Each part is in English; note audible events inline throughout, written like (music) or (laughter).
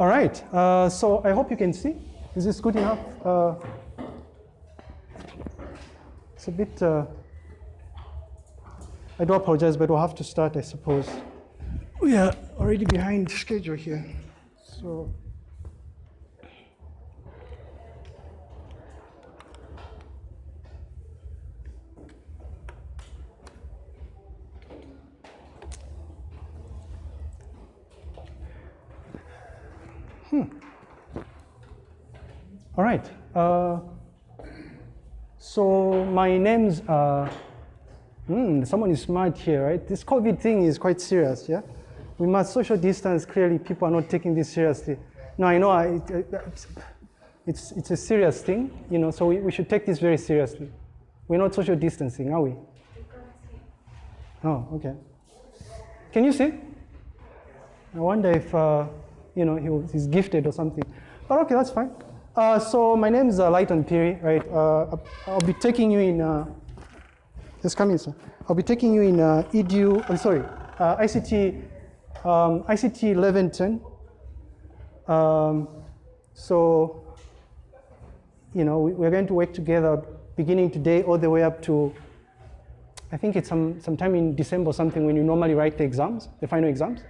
All right, uh, so I hope you can see. Is this good enough? Uh, it's a bit, uh, I do apologize, but we'll have to start, I suppose. We are already behind schedule here, so. All right. Uh, so my name's, uh, hmm, someone is smart here, right? This COVID thing is quite serious, yeah? We must social distance, clearly people are not taking this seriously. No, I know I, it's, it's a serious thing, you know, so we, we should take this very seriously. We're not social distancing, are we? Oh, okay. Can you see? I wonder if, uh, you know, he was, he's gifted or something. But okay, that's fine. Uh, so my name is uh, Lighton Phiri, right? Uh, I'll be taking you in, uh, just come in, sir. I'll be taking you in uh, EDU, I'm sorry, uh, ICT, um, ICT 1110. Um, so, you know, we, we're going to work together beginning today all the way up to, I think it's some sometime in December something when you normally write the exams, the final exams.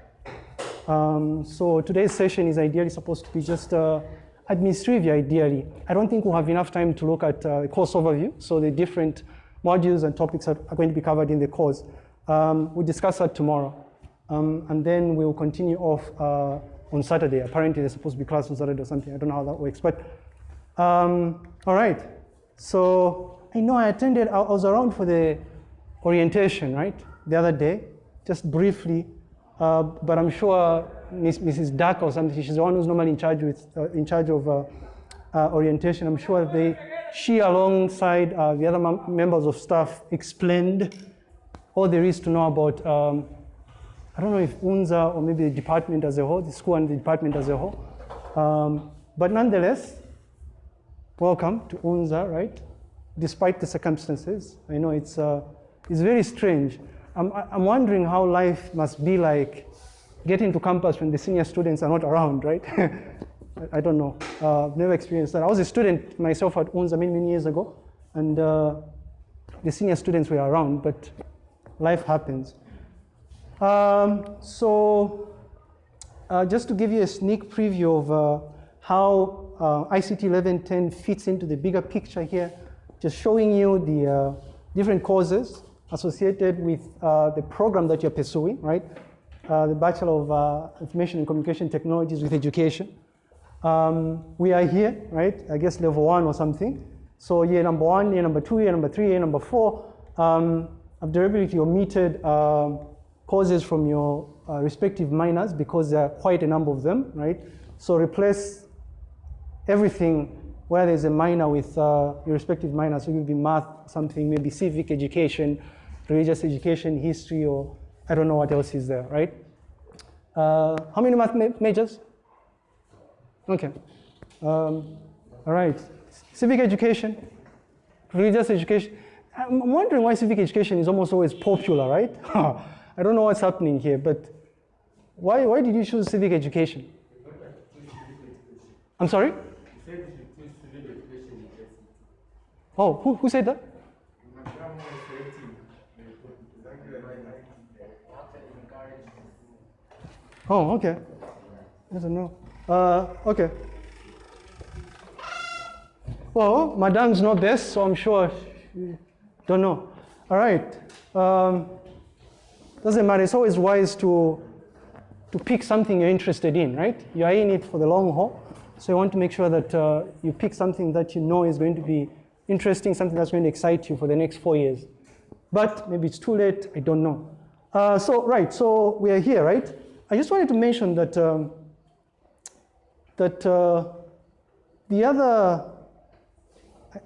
Um, so today's session is ideally supposed to be just uh, administrative ideally. I don't think we'll have enough time to look at uh, course overview. So the different modules and topics are, are going to be covered in the course. Um, we'll discuss that tomorrow. Um, and then we'll continue off uh, on Saturday. Apparently there's supposed to be class on Saturday or something. I don't know how that works. But um, all right. So I know I attended, I was around for the orientation, right? The other day, just briefly. Uh, but I'm sure Mrs. Duck or something, she's the one who's normally in charge with uh, in charge of uh, uh orientation. I'm sure they, she alongside uh, the other members of staff explained all there is to know about. Um, I don't know if UNZA or maybe the department as a whole, the school and the department as a whole. Um, but nonetheless, welcome to UNZA, right? Despite the circumstances, I know it's it's very strange. I'm, I'm wondering how life must be like getting to campus when the senior students are not around, right? (laughs) I don't know. Uh, I've never experienced that. I was a student myself at UNZA many, many years ago, and uh, the senior students were around, but life happens. Um, so uh, just to give you a sneak preview of uh, how uh, ICT 1110 fits into the bigger picture here, just showing you the uh, different courses associated with the program that you're pursuing, right? Uh, the Bachelor of uh, Information and Communication Technologies with Education. Um, we are here, right? I guess level one or something. So year number one, year number two, year number three, year number four. Um, I've deliberately omitted uh, courses from your uh, respective minors because there are quite a number of them, right? So replace everything where there's a minor with uh, your respective minor. So it will be math, something, maybe civic education, religious education, history, or I don't know what else is there, right? Uh, how many math ma majors? Okay. Um, all right. Civic education, religious education. I'm wondering why civic education is almost always popular, right? (laughs) I don't know what's happening here, but why, why did you choose civic education? I'm sorry? Oh, who, who said that? Oh, okay. I don't know. Uh, okay. Well, Madame's not best, so I'm sure she don't know. All right. Um, doesn't matter. It's always wise to to pick something you're interested in, right? You are in it for the long haul, so you want to make sure that uh, you pick something that you know is going to be interesting, something that's going to excite you for the next four years. But maybe it's too late. I don't know. Uh, so right. So we are here, right? I just wanted to mention that, um, that uh, the other,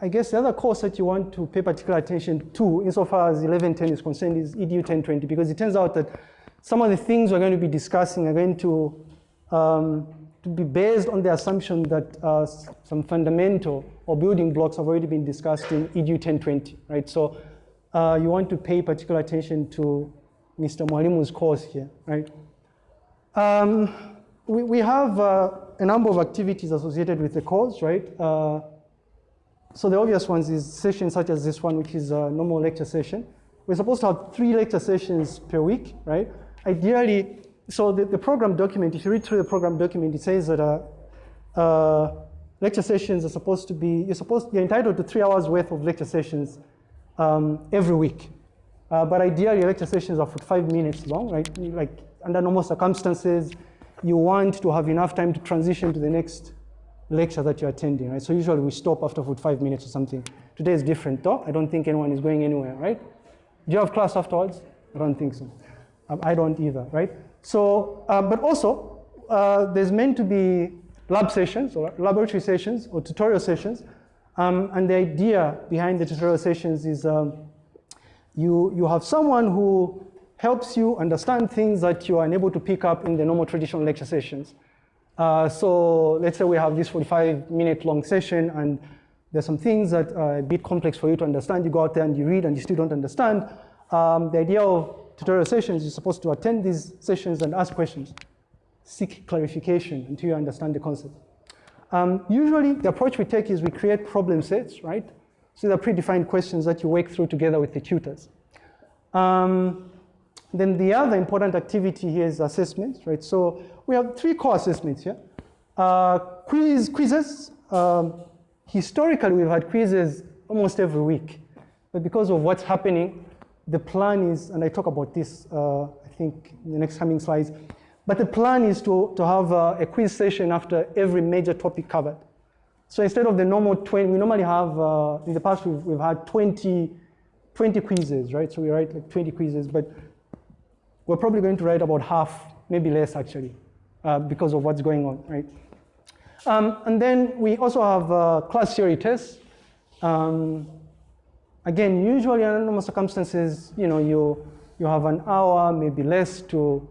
I guess the other course that you want to pay particular attention to insofar as 1110 is concerned is EDU 1020 because it turns out that some of the things we're going to be discussing are going to, um, to be based on the assumption that uh, some fundamental or building blocks have already been discussed in EDU 1020, right? So uh, you want to pay particular attention to Mr. Mwalimu's course here, right? Um, we, we have uh, a number of activities associated with the course, right? Uh, so the obvious ones is sessions such as this one, which is a normal lecture session. We're supposed to have three lecture sessions per week, right? Ideally, so the, the program document, if you read through the program document, it says that uh, uh, lecture sessions are supposed to be, you're supposed, you're entitled to three hours worth of lecture sessions um, every week. Uh, but ideally, lecture sessions are for five minutes long, right? Like under normal circumstances, you want to have enough time to transition to the next lecture that you're attending, right? So usually we stop after 45 minutes or something. Today is different though. I don't think anyone is going anywhere, right? Do you have class afterwards? I don't think so. Um, I don't either, right? So, uh, but also, uh, there's meant to be lab sessions or laboratory sessions or tutorial sessions. Um, and the idea behind the tutorial sessions is um, you, you have someone who helps you understand things that you are unable to pick up in the normal traditional lecture sessions. Uh, so let's say we have this 45 minute long session and there's some things that are a bit complex for you to understand. You go out there and you read and you still don't understand. Um, the idea of tutorial sessions, you're supposed to attend these sessions and ask questions, seek clarification until you understand the concept. Um, usually the approach we take is we create problem sets, right? So they're predefined questions that you work through together with the tutors. Um, then the other important activity here is assessments, right? So we have three core assessments here. Uh, quiz, quizzes. Um, historically, we've had quizzes almost every week. But because of what's happening, the plan is, and I talk about this, uh, I think, in the next coming slides, but the plan is to, to have a, a quiz session after every major topic covered. So instead of the normal 20, we normally have, uh, in the past, we've, we've had 20, 20 quizzes, right? So we write like 20 quizzes, but we're probably going to write about half, maybe less actually, uh, because of what's going on, right? Um, and then we also have uh, class theory tests. Um, again, usually under normal circumstances, you know, you, you have an hour, maybe less to,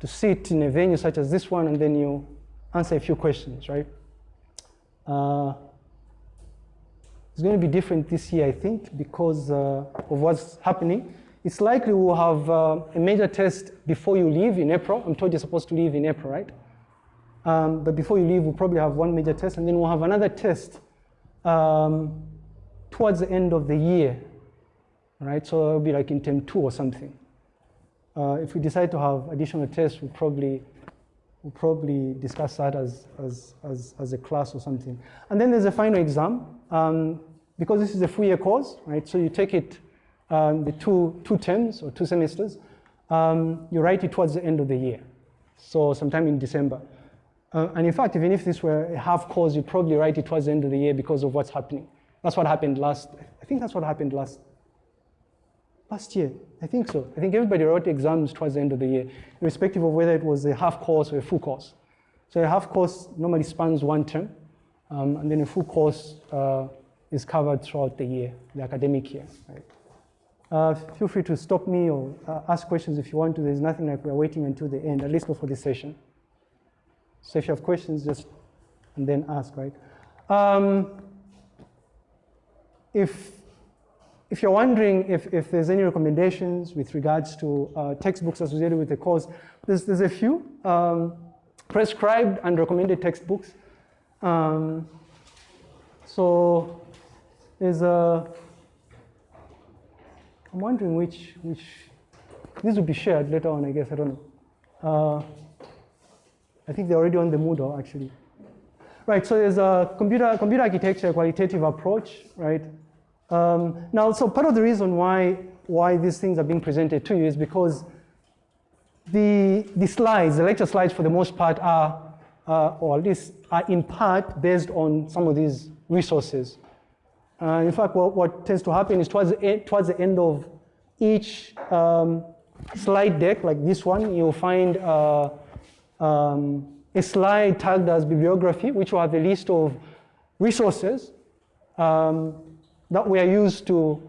to sit in a venue such as this one, and then you answer a few questions, right? Uh, it's going to be different this year, I think, because uh, of what's happening it's likely we'll have uh, a major test before you leave in April. I'm told you're supposed to leave in April, right? Um, but before you leave, we'll probably have one major test, and then we'll have another test um, towards the end of the year, right? So it'll be like in term two or something. Uh, if we decide to have additional tests, we'll probably, we'll probably discuss that as, as, as, as a class or something. And then there's a final exam. Um, because this is a four-year course, right? So you take it um, the two, two terms or two semesters, um, you write it towards the end of the year. So sometime in December. Uh, and in fact, even if this were a half course, you probably write it towards the end of the year because of what's happening. That's what happened last, I think that's what happened last, last year. I think so. I think everybody wrote exams towards the end of the year, irrespective of whether it was a half course or a full course. So a half course normally spans one term, um, and then a full course uh, is covered throughout the year, the academic year. Right? Uh, feel free to stop me or uh, ask questions if you want to. There's nothing like we're waiting until the end, at least not for this session. So if you have questions, just and then ask, right? Um, if, if you're wondering if, if there's any recommendations with regards to uh, textbooks associated with the course, there's, there's a few um, prescribed and recommended textbooks. Um, so there's a I'm wondering which, which, this will be shared later on, I guess, I don't know. Uh, I think they're already on the Moodle, actually. Right, so there's a computer, computer architecture quantitative approach, right? Um, now, so part of the reason why, why these things are being presented to you is because the, the slides, the lecture slides for the most part are, uh, or at least are in part based on some of these resources. Uh, in fact, what, what, tends to happen is towards the, end, towards the end of each um, slide deck, like this one, you'll find uh, um, a slide tagged as bibliography, which will have a list of resources um, that we are used to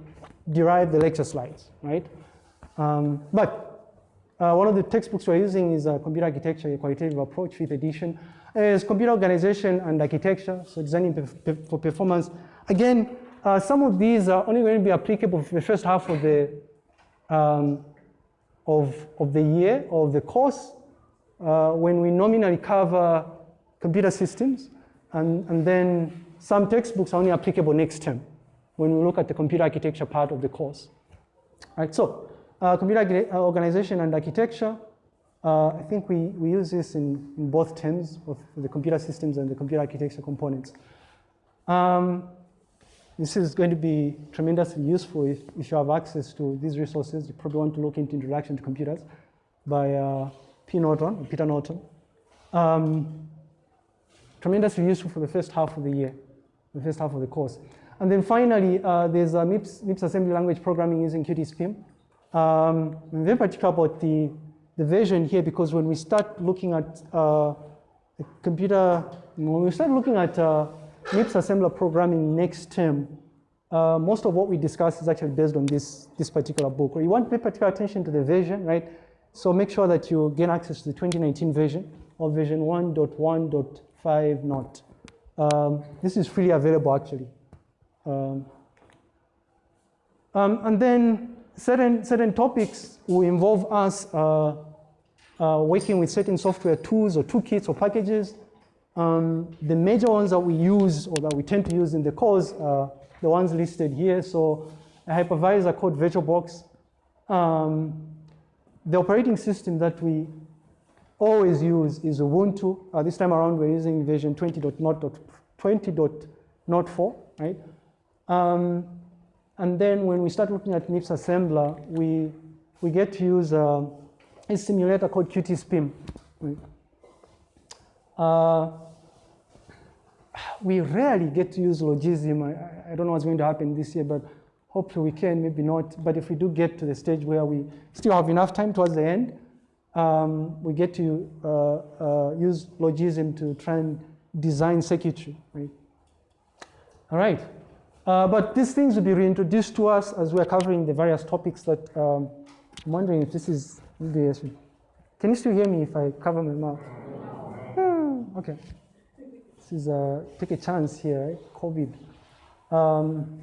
derive the lecture slides, right? Um, but uh, one of the textbooks we're using is a Computer Architecture, a Quantitative Approach, fifth edition. It's Computer Organization and Architecture, so designing for performance. Again, uh, some of these are only going to be applicable for the first half of the, um, of, of the year, of the course, uh, when we nominally cover computer systems, and, and then some textbooks are only applicable next term when we look at the computer architecture part of the course. All right, so uh, computer uh, organization and architecture, uh, I think we, we use this in, in both terms, of the computer systems and the computer architecture components. Um, this is going to be tremendously useful if, if you have access to these resources. You probably want to look into Introduction to Computers by uh, P. Norton, Peter Norton. Um, tremendously useful for the first half of the year, the first half of the course. And then finally, uh, there's a MIPS, MIPS assembly language programming using QtSpim. Um, I'm very particular about the, the version here because when we start looking at uh, computer, when we start looking at uh, MIPS assembler programming next term, uh, most of what we discuss is actually based on this, this particular book. You want to pay particular attention to the version, right? So make sure that you gain access to the 2019 version or version 1.1.5 not. Um, this is freely available actually. Um, um, and then certain, certain topics will involve us uh, uh, working with certain software tools or toolkits or packages um, the major ones that we use or that we tend to use in the course are the ones listed here. So a hypervisor called VirtualBox. Um, the operating system that we always use is Ubuntu. Uh, this time around we're using version 20.0.4, right? Um, and then when we start looking at MIPS assembler, we, we get to use uh, a simulator called QtSpim. Uh, we rarely get to use Logisim. I, I, don't know what's going to happen this year, but hopefully we can, maybe not. But if we do get to the stage where we still have enough time towards the end, um, we get to uh, uh, use Logisim to try and design circuitry, right? All right. Uh, but these things will be reintroduced to us as we're covering the various topics that um, I'm wondering if this is, can you still hear me if I cover my mouth? Hmm, okay This is a, take a chance here, right? COVID. Um,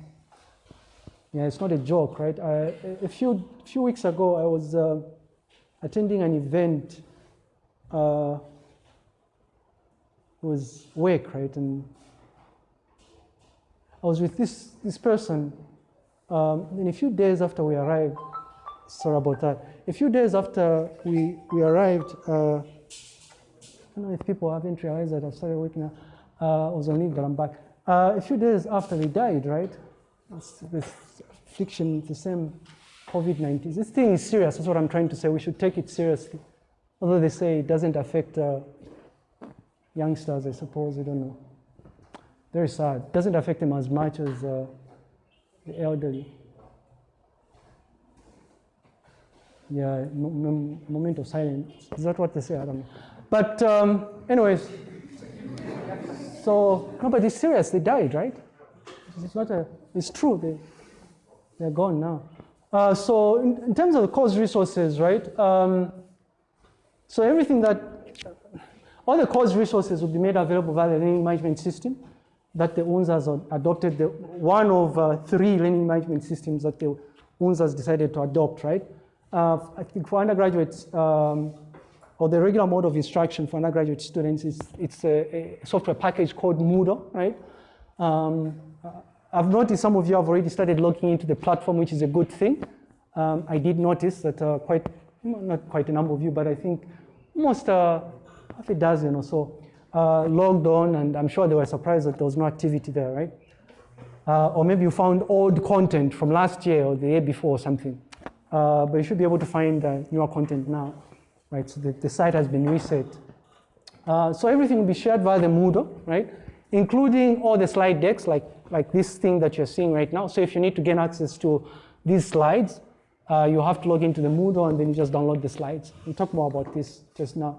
yeah, it's not a joke, right? I, a few, few weeks ago, I was uh, attending an event. Uh, it was work, right? And I was with this, this person. Um, and a few days after we arrived, sorry about that. A few days after we, we arrived, uh, I don't know if people haven't realized that I started working out uh, was on leave, but I'm back. Uh, a few days after he died, right? This affliction, the same COVID-19. This thing is serious, that's what I'm trying to say. We should take it seriously. Although they say it doesn't affect uh, youngsters, I suppose, I don't know. Very sad. Doesn't affect them as much as uh, the elderly. Yeah, moment of silence. Is that what they say? I don't know. But um, anyways, so nobody's serious, they died, right? It's not a, it's true, they, they're gone now. Uh, so in, in, terms of the course resources, right? Um, so everything that, all the course resources will be made available via the learning management system that the UNZAS adopted, the, one of uh, three learning management systems that the UNZAS decided to adopt, right? Uh, I think for undergraduates, um, or the regular mode of instruction for undergraduate students is it's a, a software package called Moodle, right? Um, I've noticed some of you have already started looking into the platform, which is a good thing. Um, I did notice that uh, quite, not quite a number of you, but I think most, uh, half a dozen or so uh, logged on, and I'm sure they were surprised that there was no activity there, right? Uh, or maybe you found old content from last year or the year before or something. Uh, but you should be able to find uh, newer content now right? So the, the site has been reset. Uh, so everything will be shared via the Moodle, right? Including all the slide decks, like, like this thing that you're seeing right now. So if you need to gain access to these slides, uh, you have to log into the Moodle and then you just download the slides. We'll talk more about this just now.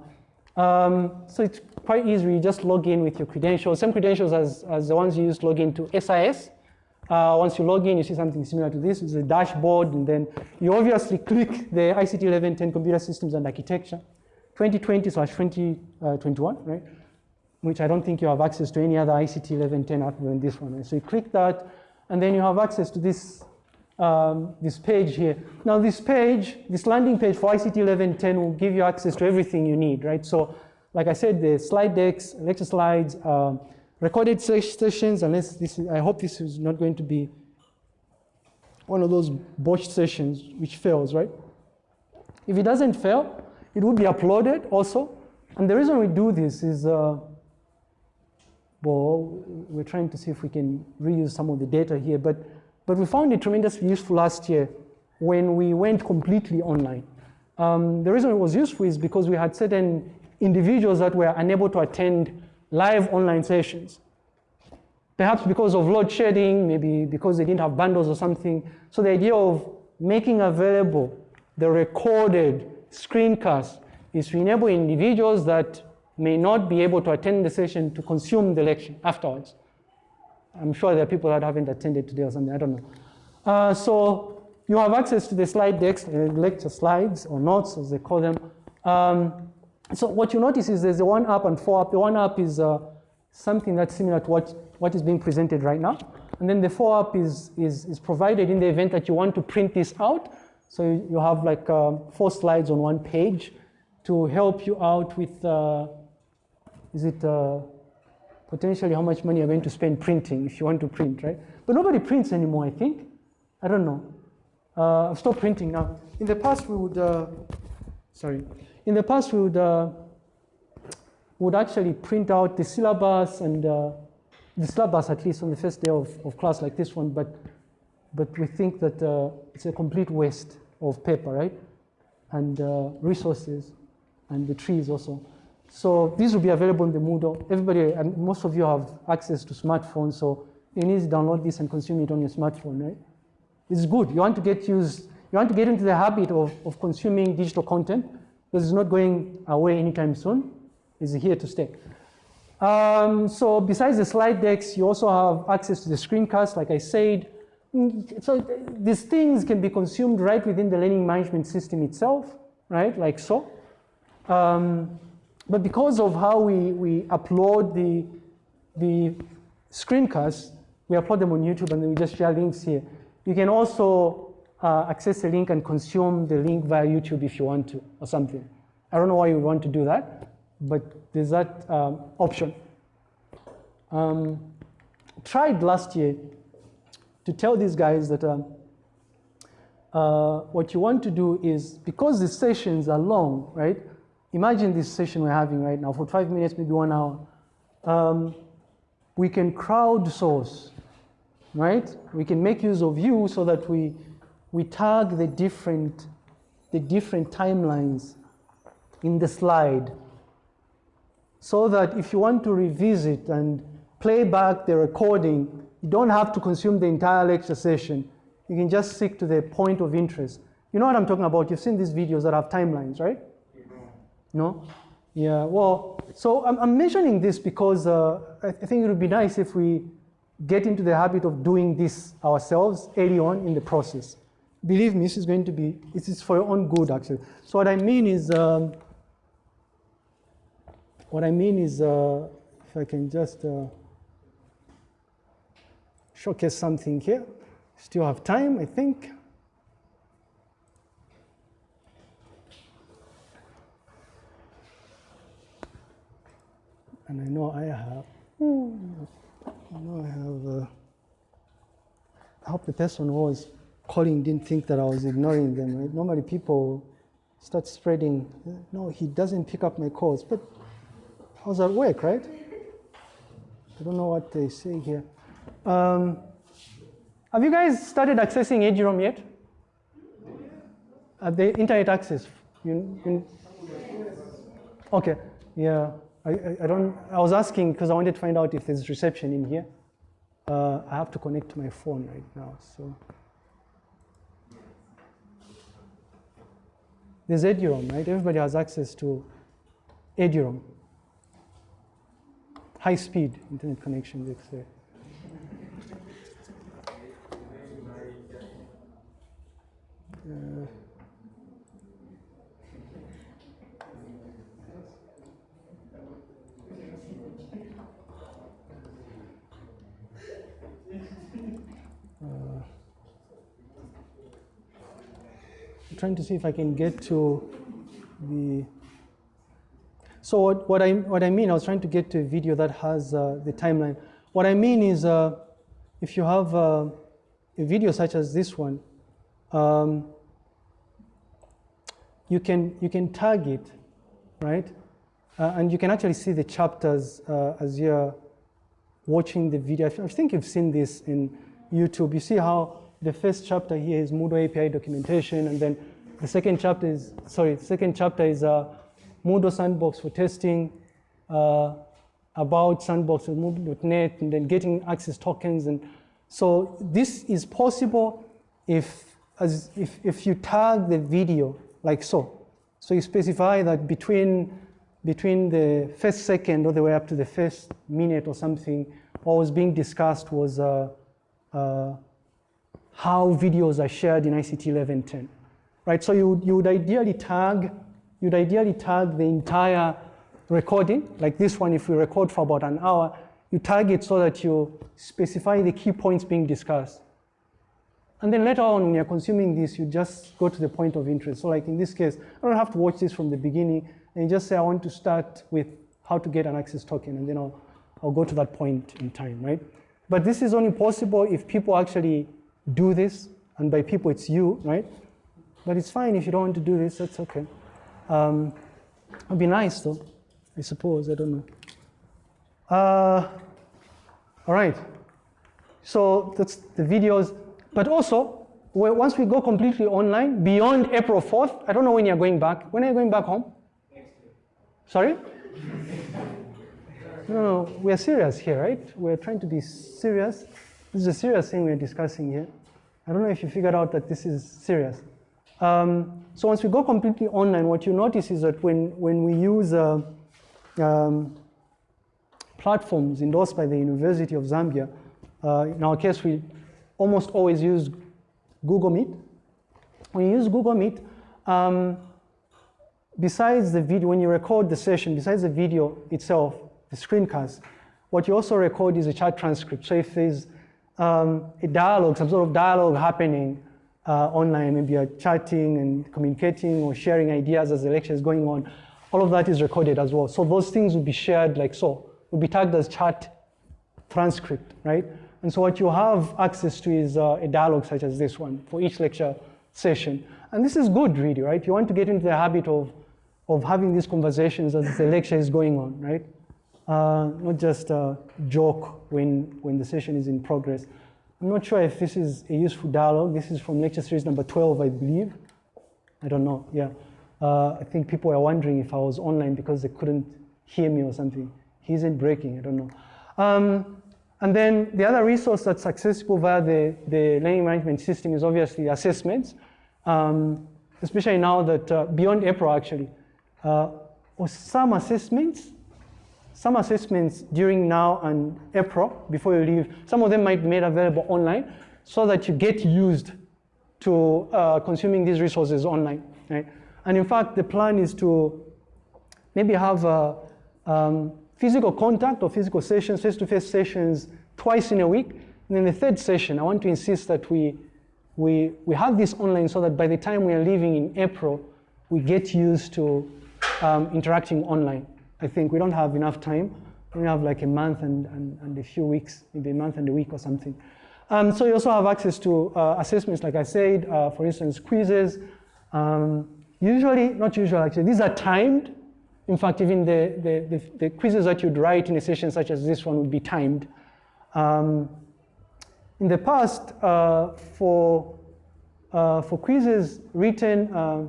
Um, so it's quite easy. You just log in with your credentials, same credentials as, as the ones you use to log into SIS. Uh, once you log in, you see something similar to this. It's a dashboard, and then you obviously (laughs) click the ICT 1110 Computer Systems and Architecture 2020 slash 2021, right? Which I don't think you have access to any other ICT 1110 other than this one. Right? So you click that, and then you have access to this, um, this page here. Now this page, this landing page for ICT 1110 will give you access to everything you need, right? So like I said, the slide decks, lecture slides, uh, recorded sessions, unless this is, I hope this is not going to be one of those botched sessions which fails, right? If it doesn't fail, it would be uploaded also. And the reason we do this is, uh, well, we're trying to see if we can reuse some of the data here, but, but we found it tremendously useful last year when we went completely online. Um, the reason it was useful is because we had certain individuals that were unable to attend live online sessions. Perhaps because of load shedding, maybe because they didn't have bundles or something. So the idea of making available the recorded screencast is to enable individuals that may not be able to attend the session to consume the lecture afterwards. I'm sure there are people that haven't attended today or something, I don't know. Uh, so you have access to the slide decks, uh, lecture slides or notes as they call them. Um, so what you notice is there's the one up and four up. The one up is uh, something that's similar to what, what is being presented right now. And then the four up is, is, is provided in the event that you want to print this out. So you, you have like uh, four slides on one page to help you out with, uh, is it uh, potentially how much money you're going to spend printing if you want to print, right? But nobody prints anymore, I think. I don't know. Uh, stopped printing now. In the past, we would, uh, sorry. In the past, we would, uh, would actually print out the syllabus and uh, the syllabus at least on the first day of, of class like this one, but, but we think that uh, it's a complete waste of paper, right? And uh, resources and the trees also. So these will be available in the Moodle. Everybody, and most of you have access to smartphones, so you need to download this and consume it on your smartphone, right? It's good. You want to get used, you want to get into the habit of, of consuming digital content because it's not going away anytime soon. It's here to stay. Um, so besides the slide decks, you also have access to the screencast, like I said. Mm, so these things can be consumed right within the learning management system itself, right, like so. Um, but because of how we, we upload the, the screencasts, we upload them on YouTube and then we just share links here. You can also uh, access the link and consume the link via YouTube if you want to or something. I don't know why you want to do that, but there's that um, option. Um, tried last year to tell these guys that um, uh, what you want to do is, because the sessions are long, right? Imagine this session we're having right now for five minutes, maybe one hour. Um, we can crowdsource, right? We can make use of you so that we, we tag the different, the different timelines in the slide so that if you want to revisit and play back the recording, you don't have to consume the entire lecture session. You can just stick to the point of interest. You know what I'm talking about? You've seen these videos that have timelines, right? No? Yeah, well, so I'm, I'm mentioning this because uh, I, I think it would be nice if we get into the habit of doing this ourselves early on in the process. Believe me, this is going to be, this is for your own good actually. So what I mean is, um, what I mean is, uh, if I can just uh, showcase something here. Still have time, I think. And I know I have, I know I have, uh, I hope the person who was calling didn't think that I was ignoring them. Right? Normally people start spreading, no, he doesn't pick up my calls, but how's that work, right? I don't know what they say here. Um, have you guys started accessing eduroam yet? At the internet access? You, you, okay, yeah. I, I, I, don't, I was asking because I wanted to find out if there's reception in here. Uh, I have to connect to my phone right now, so. There's eduroam, right? Everybody has access to eduroam. High speed internet connection, let's say. Uh, trying to see if I can get to the So what, what, I, what I mean, I was trying to get to a video that has uh, the timeline. What I mean is uh, if you have uh, a video such as this one, um, you, can, you can tag it, right? Uh, and you can actually see the chapters uh, as you're watching the video. I think you've seen this in YouTube. You see how the first chapter here is Moodle API documentation, and then the second chapter is, sorry, the second chapter is uh, Moodle Sandbox for testing, uh, about Sandbox with Moodle.net, and then getting access tokens. And so this is possible if, as, if, if you tag the video like so. So you specify that between, between the first second all the way up to the first minute or something, what was being discussed was uh, uh, how videos are shared in ICT 1110, right? So you, you would ideally tag, you'd ideally tag the entire recording, like this one, if we record for about an hour, you tag it so that you specify the key points being discussed. And then later on, when you're consuming this, you just go to the point of interest. So like in this case, I don't have to watch this from the beginning, and you just say, I want to start with how to get an access token, and then I'll, I'll go to that point in time, right? But this is only possible if people actually do this, and by people it's you, right? But it's fine if you don't want to do this, that's okay. Um, it'd be nice though, I suppose, I don't know. Uh, all right, so that's the videos. But also, once we go completely online, beyond April 4th, I don't know when you're going back. When are you going back home? Sorry? No, no, we're serious here, right? We're trying to be serious. This is a serious thing we're discussing here. I don't know if you figured out that this is serious. Um, so once we go completely online, what you notice is that when, when we use uh, um, platforms endorsed by the University of Zambia, uh, in our case, we almost always use Google Meet. When you use Google Meet, um, besides the video, when you record the session, besides the video itself, the screencast, what you also record is a chat transcript. So if there's um, a dialogue, some sort of dialogue happening uh, online, maybe you're chatting and communicating or sharing ideas as the lecture is going on, all of that is recorded as well. So those things will be shared like so, will be tagged as chat transcript, right? And so what you have access to is uh, a dialogue such as this one for each lecture session. And this is good really, right? You want to get into the habit of, of having these conversations as the lecture is going on, right? uh, not just a joke when, when the session is in progress. I'm not sure if this is a useful dialogue. This is from lecture series number 12, I believe. I don't know, yeah. Uh, I think people were wondering if I was online because they couldn't hear me or something. He isn't breaking, I don't know. Um, and then the other resource that's accessible via the, the learning management system is obviously assessments, um, especially now that uh, beyond April actually, uh, or some assessments some assessments during now and April, before you leave, some of them might be made available online so that you get used to uh, consuming these resources online. Right? And in fact, the plan is to maybe have a, um, physical contact or physical sessions, face-to-face -face sessions twice in a week. And then the third session, I want to insist that we, we, we have this online so that by the time we are leaving in April, we get used to um, interacting online. I think we don't have enough time. We have like a month and, and, and a few weeks, maybe a month and a week or something. Um, so you also have access to uh, assessments, like I said, uh, for instance, quizzes. Um, usually, not usually actually, these are timed. In fact, even the, the, the, the, quizzes that you'd write in a session such as this one would be timed. Um, in the past, uh, for, uh, for quizzes written uh,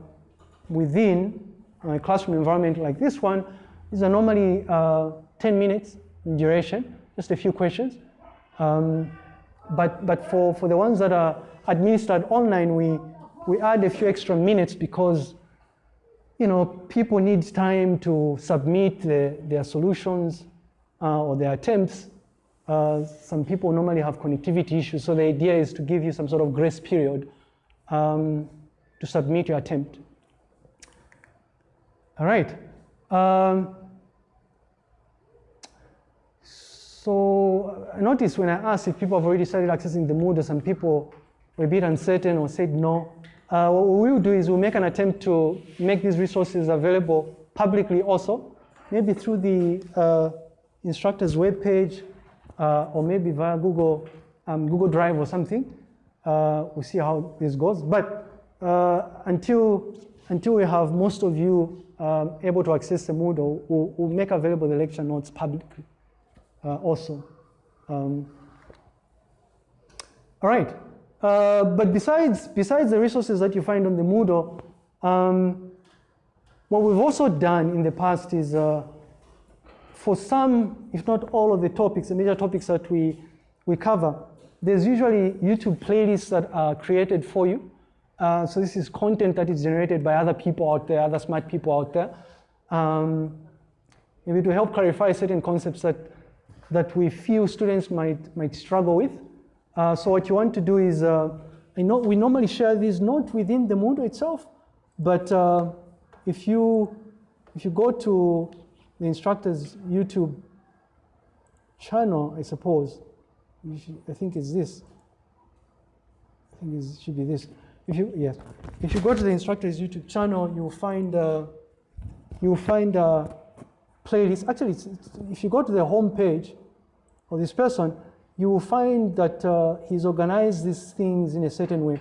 within a classroom environment like this one, these are normally uh, 10 minutes in duration, just a few questions. Um, but but for, for the ones that are administered online, we, we add a few extra minutes because you know, people need time to submit the, their solutions uh, or their attempts. Uh, some people normally have connectivity issues, so the idea is to give you some sort of grace period um, to submit your attempt. All right. Um, So I noticed when I asked if people have already started accessing the Moodle, some people were a bit uncertain or said no. Uh, what we'll do is we'll make an attempt to make these resources available publicly also, maybe through the uh, instructor's webpage uh, or maybe via Google, um, Google Drive or something. Uh, we'll see how this goes. But uh, until, until we have most of you um, able to access the Moodle, we'll, we'll, make available the lecture notes publicly uh, also. Um, all right. Uh, but besides, besides the resources that you find on the Moodle, um, what we've also done in the past is uh, for some, if not all of the topics, the major topics that we, we cover, there's usually YouTube playlists that are created for you. Uh, so this is content that is generated by other people out there, other smart people out there. Um, maybe to help clarify certain concepts that, that we feel students might, might struggle with. Uh, so what you want to do is, uh, I know we normally share these not within the Moodle itself, but uh, if you if you go to the instructor's YouTube channel, I suppose, should, I think it's this. I think it should be this. If you yes, if you go to the instructor's YouTube channel, you'll find uh, you'll find a playlist. Actually, it's, it's, if you go to the home page of this person, you will find that uh, he's organized these things in a certain way.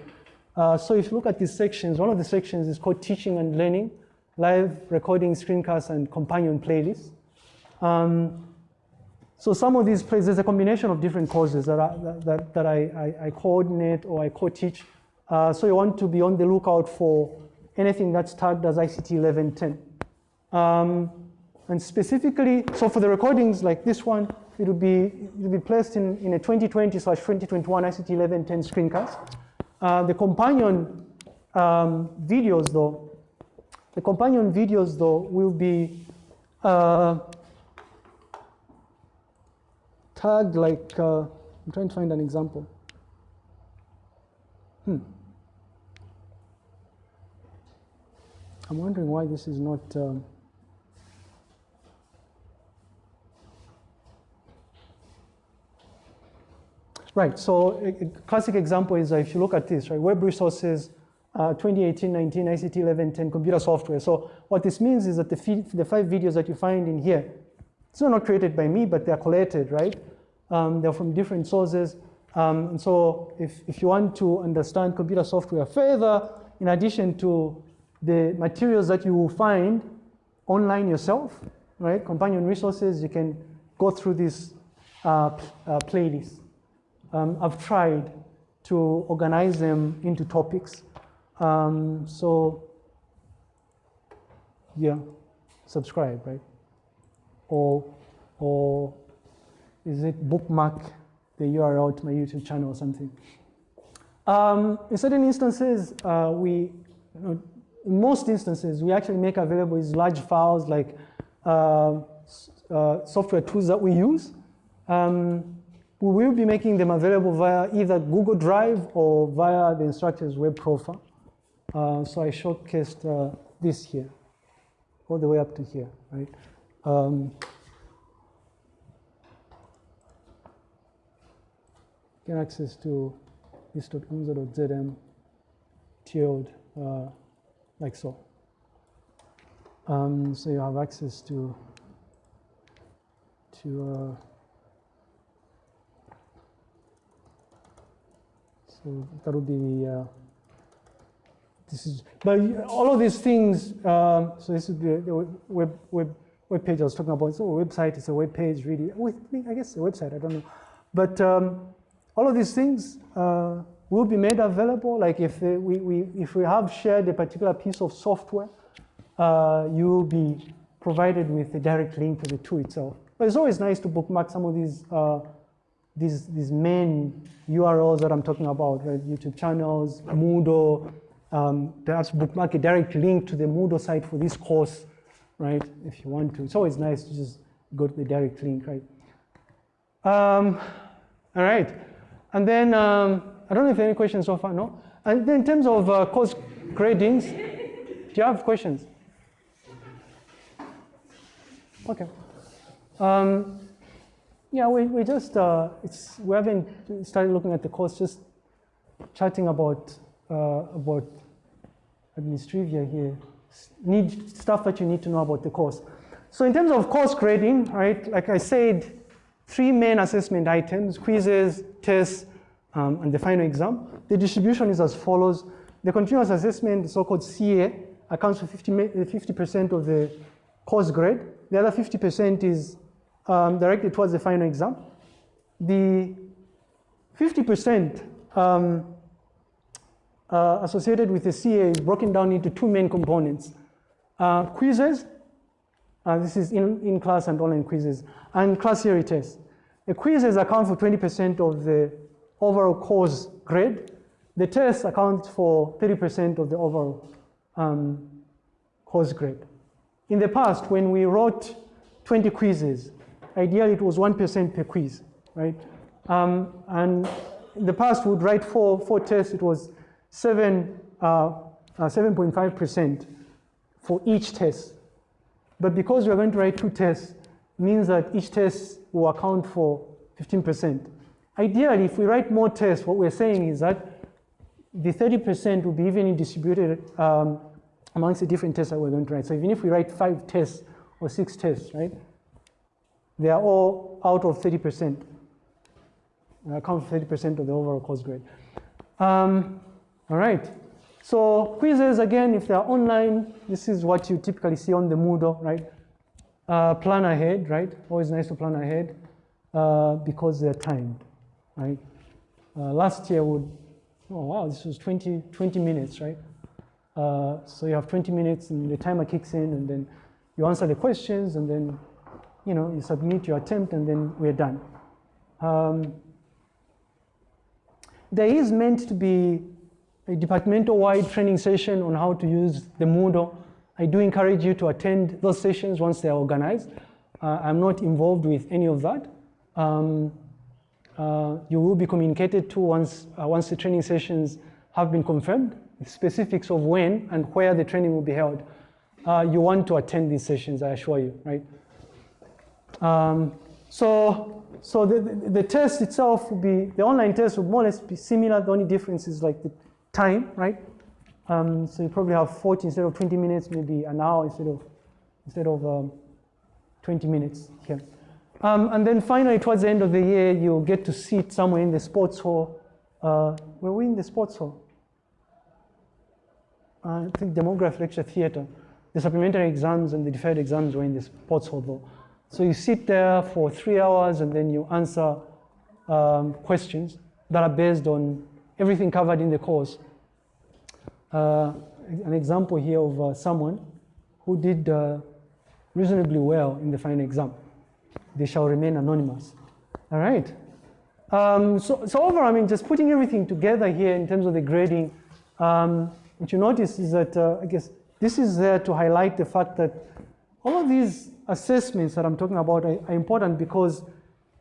Uh, so if you look at these sections, one of the sections is called teaching and learning, live recording screencasts and companion playlists. Um, so some of these plays, there's a combination of different courses that, I, that, that I, I, I coordinate or I co-teach. Uh, so you want to be on the lookout for anything that's tagged as ICT 1110. Um, and specifically, so for the recordings like this one, it will be, it will be placed in, in a 2020 slash 2021 ICT 1110 screencast. Uh, the companion um, videos though, the companion videos though will be uh, tagged like, uh, I'm trying to find an example. Hmm. I'm wondering why this is not, um, Right, so a, classic example is uh, if you look at this, right, web resources, uh, 2018-19 ICT 1110 computer software. So what this means is that the, the five videos that you find in here, it's not created by me, but they're collated, right? Um, they're from different sources. Um, and so if, if you want to understand computer software further, in addition to the materials that you will find online yourself, right? Companion resources, you can go through this uh, uh, playlist um, I've tried to organize them into topics. Um, so yeah, subscribe, right? Or, or is it bookmark the URL to my YouTube channel or something? Um, in certain instances, uh, we, you know, in most instances, we actually make available these large files like uh, uh, software tools that we use. Um, we will be making them available via either Google Drive or via the instructor's web profile. Uh, so I showcased uh, this here, all the way up to here, right? Um, get access to this.unza.zm tilde uh, like so. Um, so you have access to to uh, So that would be uh, this is, but all of these things, um, so this is the, the, web, web, web page I was talking about. It's a website, it's a web page really. I guess a website, I don't know. But um, all of these things uh, will be made available. Like if we, we, if we have shared a particular piece of software, uh, you will be provided with a direct link to the tool itself. But it's always nice to bookmark some of these uh, these, these main URLs that I'm talking about, right? YouTube channels, Moodle, um, perhaps bookmark a direct link to the Moodle site for this course, right? If you want to. It's always nice to just go to the direct link, right? Um, all right. And then, um, I don't know if any questions so far, no? And then in terms of uh, course gradings, do you have questions? Okay. Um, yeah, we, we just, uh, it's, we haven't started looking at the course, just chatting about, uh, about administrivia here, need stuff that you need to know about the course. So in terms of course grading, right, like I said, three main assessment items, quizzes, tests, um, and the final exam. The distribution is as follows. The continuous assessment, so-called CA, accounts for 50% of the course grade. The other 50% is um, directed towards the final exam. The 50% um, uh, associated with the CA is broken down into two main components. Uh, quizzes, uh, this is in, in class and online quizzes, and class theory tests. The quizzes account for 20% of the overall course grade. The tests account for 30% of the overall um, course grade. In the past, when we wrote 20 quizzes, ideally it was 1% per quiz, right? Um, and in the past, we would write four, four tests, it was 7, 7.5% uh, uh, for each test. But because we're going to write two tests, means that each test will account for 15%. Ideally, if we write more tests, what we're saying is that the 30% will be evenly distributed um, amongst the different tests that we're going to write. So even if we write five tests or six tests, right, they are all out of 30%. account for 30% of the overall course grade. Um, all right. So quizzes, again, if they're online, this is what you typically see on the Moodle, right? Uh, plan ahead, right? Always nice to plan ahead uh, because they're timed, right? Uh, last year would, oh wow, this was 20, 20 minutes, right? Uh, so you have 20 minutes and the timer kicks in and then you answer the questions and then, you know, you submit your attempt and then we're done. Um, there is meant to be a departmental-wide training session on how to use the Moodle. I do encourage you to attend those sessions once they're organized. Uh, I'm not involved with any of that. Um, uh, you will be communicated to once, uh, once the training sessions have been confirmed, specifics of when and where the training will be held. Uh, you want to attend these sessions, I assure you, right? Um, so so the, the, the, test itself will be, the online test will more or less be similar. The only difference is like the time, right? Um, so you probably have 40 instead of 20 minutes, maybe an hour instead of, instead of um, 20 minutes here. Um, and then finally, towards the end of the year, you'll get to sit somewhere in the sports hall. Uh, were we in the sports hall? I think demograph lecture theater. The supplementary exams and the deferred exams were in the sports hall though. So you sit there for three hours and then you answer um, questions that are based on everything covered in the course. Uh, an example here of uh, someone who did uh, reasonably well in the final exam. They shall remain anonymous. All right. Um, so, so overall, I mean, just putting everything together here in terms of the grading, um, what you notice is that, uh, I guess, this is there to highlight the fact that all of these assessments that I'm talking about are, are important because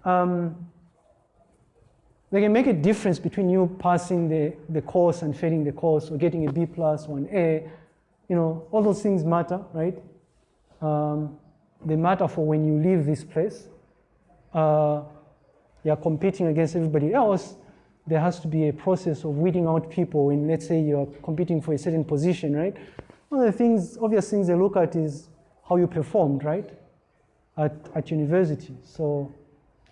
um, they can make a difference between you passing the, the course and failing the course or getting a B plus or an A. You know, all those things matter, right? Um, they matter for when you leave this place. Uh, you're competing against everybody else. There has to be a process of weeding out people when, let's say, you're competing for a certain position, right? One of the things, obvious things they look at is how you performed, right? at, at university. So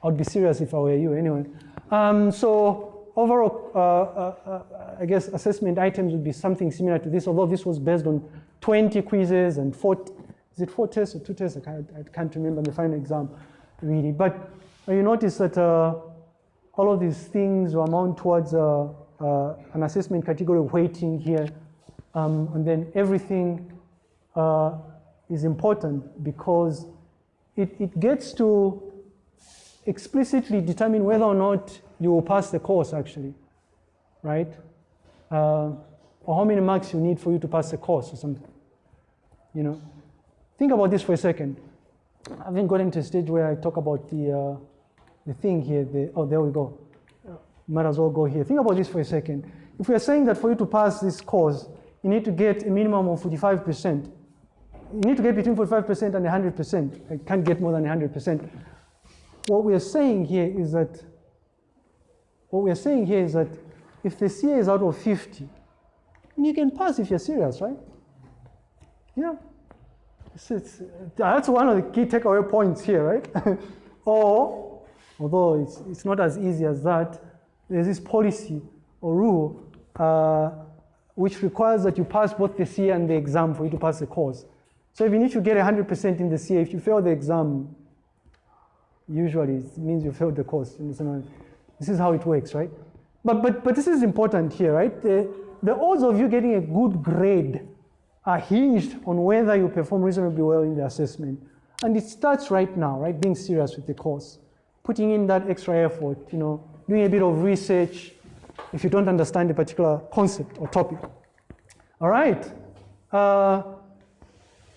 I'd be serious if I were you anyway. Um, so overall, uh, uh, uh, I guess assessment items would be something similar to this, although this was based on 20 quizzes and four, is it four tests or two tests? I can't, I can't remember the final exam really. But you notice that uh, all of these things amount towards uh, uh, an assessment category weighting here. Um, and then everything is important because it, it gets to explicitly determine whether or not you will pass the course actually, right? Uh, or how many marks you need for you to pass the course or something, you know? Think about this for a second. I haven't gotten to a stage where I talk about the, uh, the thing here, the, oh, there we go. Might as well go here. Think about this for a second. If we are saying that for you to pass this course, you need to get a minimum of 45%, you need to get between 45% and 100%. I can't get more than 100%. What we are saying here is that, what we are saying here is that if the CA is out of 50, you can pass if you're serious, right? Yeah. Is, that's one of the key takeaway points here, right? (laughs) or, although it's, it's not as easy as that, there's this policy or rule uh, which requires that you pass both the CA and the exam for you to pass the course. So even if you need to get 100% in the CA, if you fail the exam, usually it means you failed the course. This is how it works, right? But, but, but this is important here, right? The, the odds of you getting a good grade are hinged on whether you perform reasonably well in the assessment. And it starts right now, right? Being serious with the course, putting in that extra effort, you know, doing a bit of research if you don't understand a particular concept or topic. All right. Uh,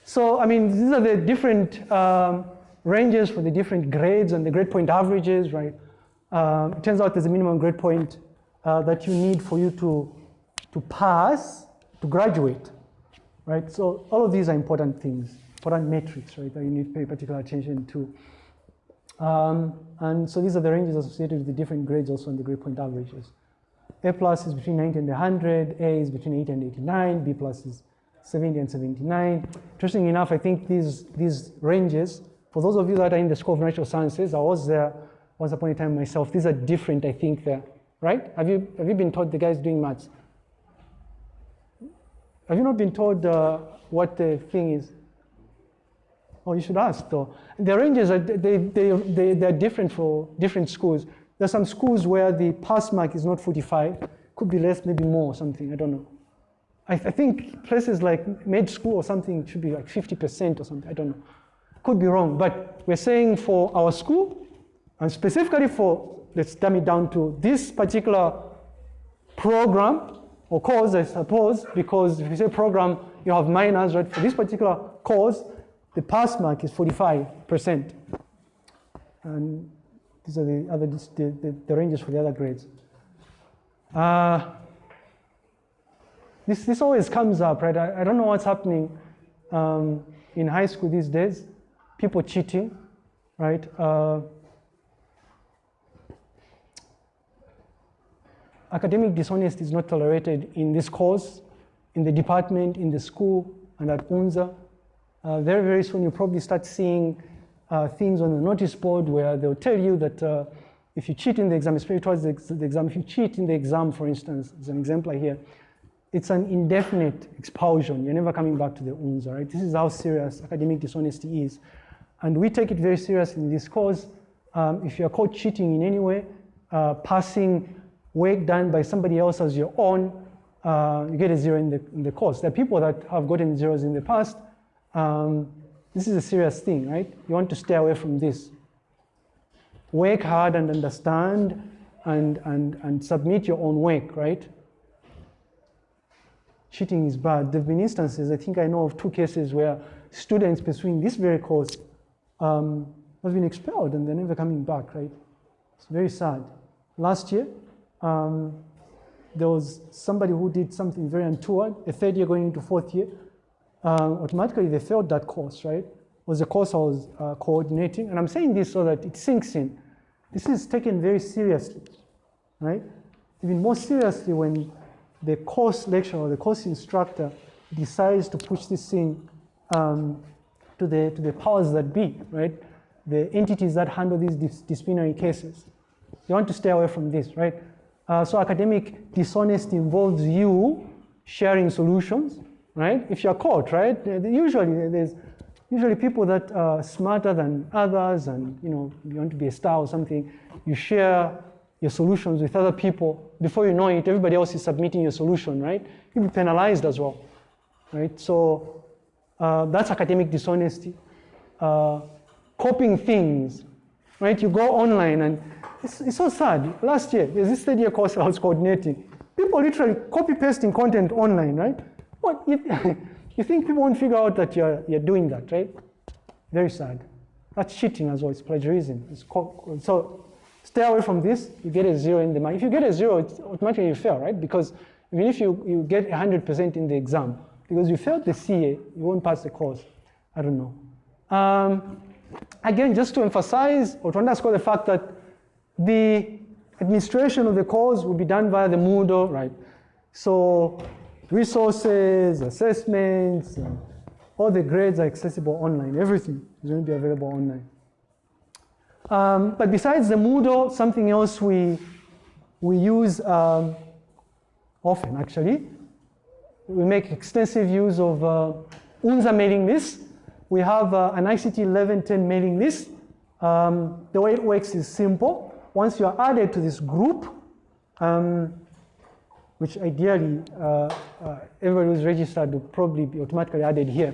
so, I mean, these are the different um, ranges for the different grades and the grade point averages, right? Um, it turns out there's a minimum grade point uh, that you need for you to, to pass, to graduate, right? So all of these are important things, important metrics, right, that you need to pay particular attention to. Um, and so these are the ranges associated with the different grades also in the grade point averages. A plus is between 90 and 100, A is between 80 and 89, B plus is 70 and 79. Interesting enough, I think these, these ranges, for those of you that are in the School of Natural Sciences, I was there once upon a time myself, these are different, I think, there, right? Have you, have you been taught the guys doing maths? Have you not been told uh, what the thing is? Oh, you should ask though. The ranges are they, they, they, they're different for different schools. There are some schools where the pass mark is not 45, could be less, maybe more something, I don't know. I, I think places like med school or something should be like 50% or something, I don't know. Could be wrong, but we're saying for our school, and specifically for, let's dumb it down to this particular program or course, I suppose, because if you say program, you have minors, right? For this particular course, the pass mark is 45%. And these are the other the, the, the ranges for the other grades. Uh, this, this always comes up, right? I, I don't know what's happening um, in high school these days. People cheating, right? Uh, academic dishonesty is not tolerated in this course, in the department, in the school, and at UNZA. Uh, very, very soon you'll probably start seeing uh, things on the notice board where they'll tell you that uh, if you cheat in the exam, especially towards the, the, exam, if you cheat in the exam, for instance, as an example here, it's an indefinite expulsion. You're never coming back to the UNZA, right? This is how serious academic dishonesty is. And we take it very seriously in this course. Um, if you're caught cheating in any way, uh, passing work done by somebody else as your own, uh, you get a zero in the, in the course. There are people that have gotten zeros in the past. Um, this is a serious thing, right? You want to stay away from this. Work hard and understand and, and, and submit your own work, right? Cheating is bad. There have been instances, I think I know of two cases where students pursuing this very course um, have been expelled and they're never coming back, right? It's very sad. Last year, um, there was somebody who did something very untoward, a third year going into fourth year, um, automatically they failed that course, right? It was the course I was uh, coordinating. And I'm saying this so that it sinks in. This is taken very seriously, right? Even more seriously when the course lecturer or the course instructor decides to push this thing um, to, the, to the powers that be, right? The entities that handle these dis disciplinary cases. You want to stay away from this, right? Uh, so academic dishonesty involves you sharing solutions, right? If you're caught, right? Usually there's usually people that are smarter than others and you know you want to be a star or something, you share your solutions with other people. Before you know it, everybody else is submitting your solution, right? You'll be penalized as well, right? So uh, that's academic dishonesty. Uh, copying things, right? You go online and it's, it's so sad. Last year, there's this third year course I was (laughs) coordinating. People literally copy pasting content online, right? What, you, (laughs) you think people won't figure out that you're, you're doing that, right? Very sad. That's cheating as well, it's plagiarism. It's so stay away from this, you get a zero in the mark. If you get a zero, it's automatically you fail, right? Because even if you, you get 100% in the exam, because you failed the CA, you won't pass the course. I don't know. Um, again, just to emphasize or to underscore the fact that the administration of the course will be done via the Moodle, right? So resources, assessments, All the grades are accessible online. Everything is going to be available online. Um, but besides the Moodle, something else we, we use um, often actually, we make extensive use of uh, UNZA mailing list. We have uh, an ICT 1110 mailing list. Um, the way it works is simple. Once you are added to this group, um, which ideally uh, uh, everybody who's registered will probably be automatically added here.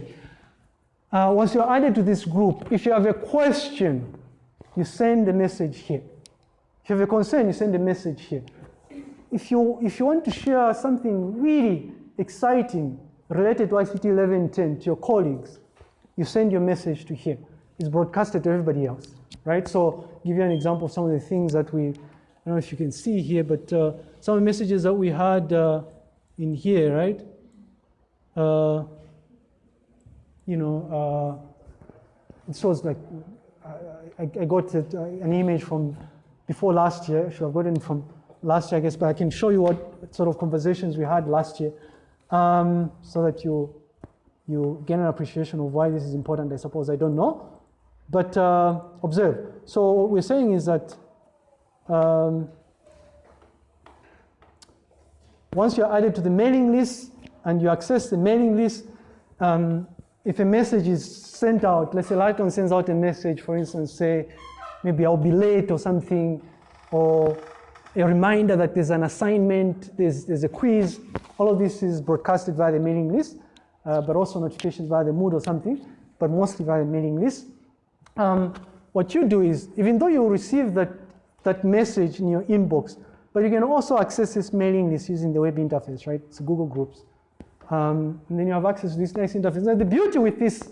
Uh, once you're added to this group, if you have a question, you send a message here. If you have a concern, you send a message here. If you, if you want to share something really exciting related to ICT 1110 to your colleagues, you send your message to here. It's broadcasted to everybody else, right? So give you an example of some of the things that we, I don't know if you can see here, but uh, some of the messages that we had uh, in here, right? Uh, you know, uh, it shows like, I, I got it, uh, an image from before last year, should have gotten from last year, I guess, but I can show you what sort of conversations we had last year um, so that you, you get an appreciation of why this is important, I suppose, I don't know. But uh, observe. So what we're saying is that um, once you're added to the mailing list and you access the mailing list, um, if a message is sent out, let's say Lighton sends out a message, for instance, say, maybe I'll be late or something, or a reminder that there's an assignment, there's, there's a quiz. All of this is broadcasted via the mailing list, uh, but also notifications via the Moodle or something, but mostly via the mailing list. Um, what you do is, even though you receive that, that message in your inbox, but you can also access this mailing list using the web interface, right? It's Google Groups. Um, and then you have access to this nice interface. Now the beauty with this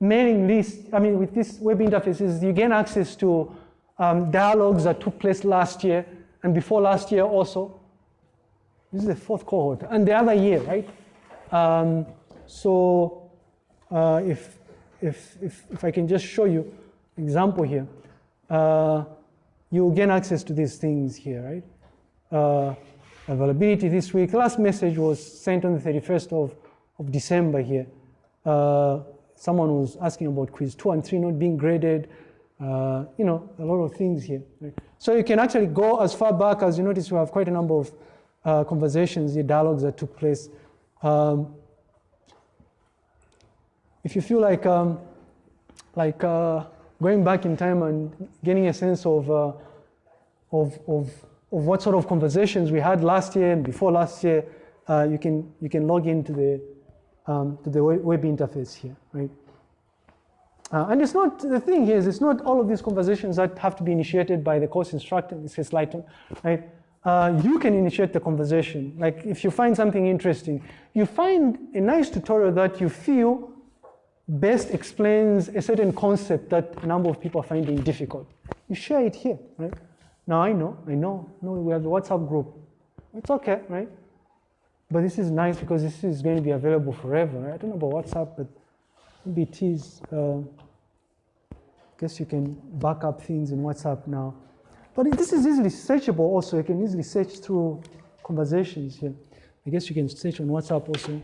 mailing list, I mean, with this web interface is you gain access to um, dialogues that took place last year, and before last year also. This is the fourth cohort, and the other year, right? Um, so uh, if, if, if, if I can just show you example here, uh, you gain access to these things here, right? Uh, availability this week. Last message was sent on the 31st of, of December here. Uh, someone was asking about quiz two and three not being graded. Uh, you know, a lot of things here. So you can actually go as far back as you notice we have quite a number of uh, conversations, the dialogues that took place. Um, if you feel like, um, like uh, going back in time and getting a sense of, uh, of, of, of, what sort of conversations we had last year and before last year, uh, you, can, you can log into the, um, to the web interface here, right? Uh, and it's not, the thing here is it's not all of these conversations that have to be initiated by the course instructor, this is Lighton, right? Uh, you can initiate the conversation. Like if you find something interesting, you find a nice tutorial that you feel best explains a certain concept that a number of people are finding difficult. You share it here, right? Now I know, I know, no, we have the WhatsApp group. It's okay, right? But this is nice because this is going to be available forever. Right? I don't know about WhatsApp, but maybe it is. Uh, guess you can back up things in WhatsApp now. But this is easily searchable also. You can easily search through conversations here. I guess you can search on WhatsApp also.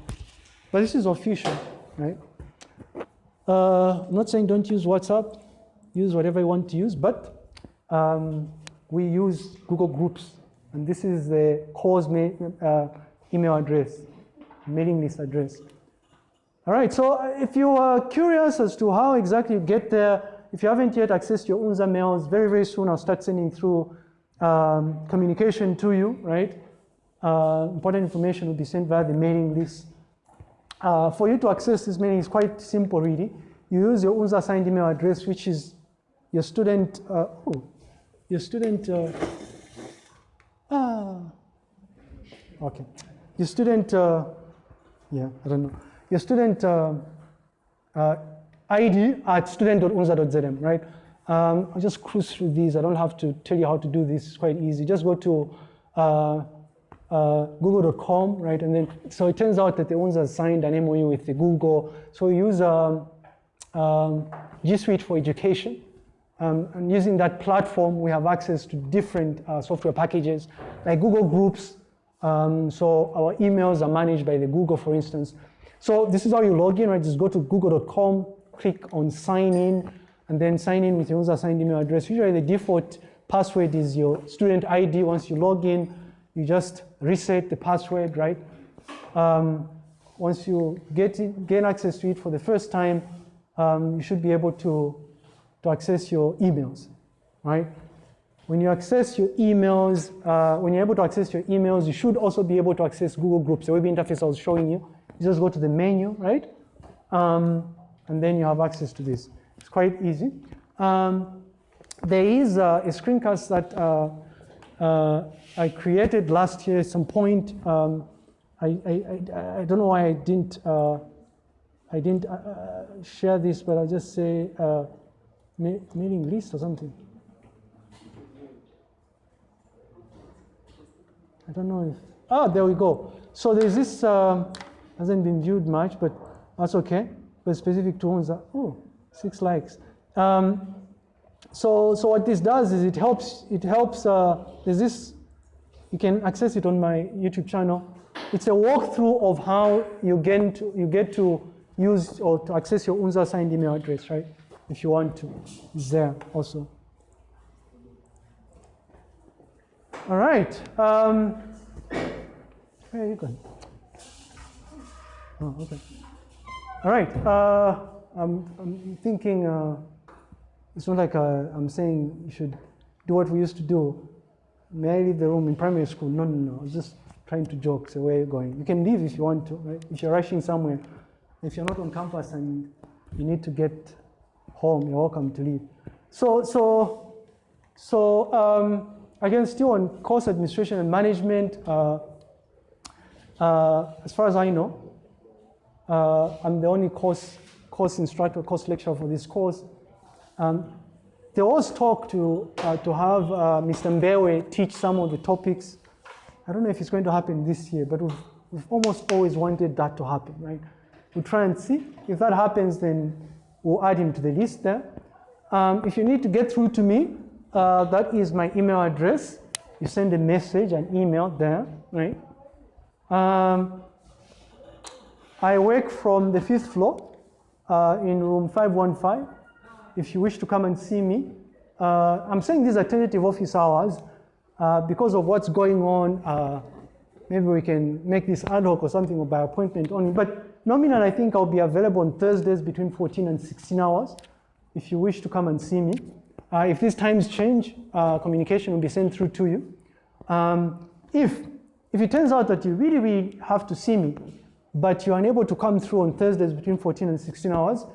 But this is official, right? Uh, I'm not saying don't use WhatsApp. Use whatever you want to use, but um, we use Google Groups. And this is the course uh, email address, mailing list address. All right, so if you are curious as to how exactly you get there, if you haven't yet accessed your UNZA mails, very, very soon I'll start sending through um, communication to you, right? Uh, important information will be sent via the mailing list. Uh, for you to access this mailing is quite simple, really. You use your UNZA assigned email address, which is your student, uh, oh, your student, uh, ah, okay. Your student, uh, yeah, I don't know. Your student uh, ID at student.unza.zm, right? Um, I'll just cruise through these. I don't have to tell you how to do this. It's quite easy. Just go to uh, uh, google.com, right? And then, so it turns out that the UNZA signed an MOU with the Google. So we use um, um, G Suite for education. Um, and using that platform, we have access to different uh, software packages like Google Groups. Um, so our emails are managed by the Google, for instance. So this is how you log in, right? Just go to google.com, click on sign in, and then sign in with your user assigned email address. Usually the default password is your student ID. Once you log in, you just reset the password, right? Um, once you get it, gain access to it for the first time, um, you should be able to, to access your emails, right? When you access your emails, uh, when you're able to access your emails, you should also be able to access Google Groups, the web interface I was showing you. You just go to the menu, right? Um, and then you have access to this. It's quite easy. Um, there is uh, a screencast that uh, uh, I created last year at some point. Um, I, I, I, I, don't know why I didn't, uh, I didn't uh, uh, share this, but I'll just say mailing list or something. I don't know if, ah, there we go. So there's this, um, hasn't been viewed much, but that's okay. But specific to ones, oh, six likes. Um, so, so what this does is it helps, it helps, uh, there's this, you can access it on my YouTube channel. It's a walkthrough of how you get to, you get to use or to access your UNZA signed email address, right? If you want to, it's there also. All right. Um, where are you going? Oh, okay. All right. Uh, I'm, I'm thinking. Uh, it's not like uh, I'm saying you should do what we used to do. May I leave the room in primary school? No, no, no. I was just trying to joke. So where are you going? You can leave if you want to, right? If you're rushing somewhere. If you're not on campus and you need to get home, you're welcome to leave. So, so, so um, again, still on course administration and management. Uh, uh, as far as I know, uh, I'm the only course course instructor, course lecturer for this course. Um, there was talk to, uh, to have uh, Mr. Mbewe teach some of the topics. I don't know if it's going to happen this year, but we've, we've almost always wanted that to happen, right? We'll try and see. If that happens, then we'll add him to the list there. Um, if you need to get through to me, uh, that is my email address. You send a message, an email there, right? Um, I work from the fifth floor uh, in room 515 if you wish to come and see me. Uh, I'm saying these are tentative office hours uh, because of what's going on. Uh, maybe we can make this ad hoc or something or by appointment only. But nominal, I think I'll be available on Thursdays between 14 and 16 hours if you wish to come and see me. Uh, if these times change, uh, communication will be sent through to you. Um, if, if it turns out that you really, really have to see me, but you're unable to come through on Thursdays between 14 and 16 hours,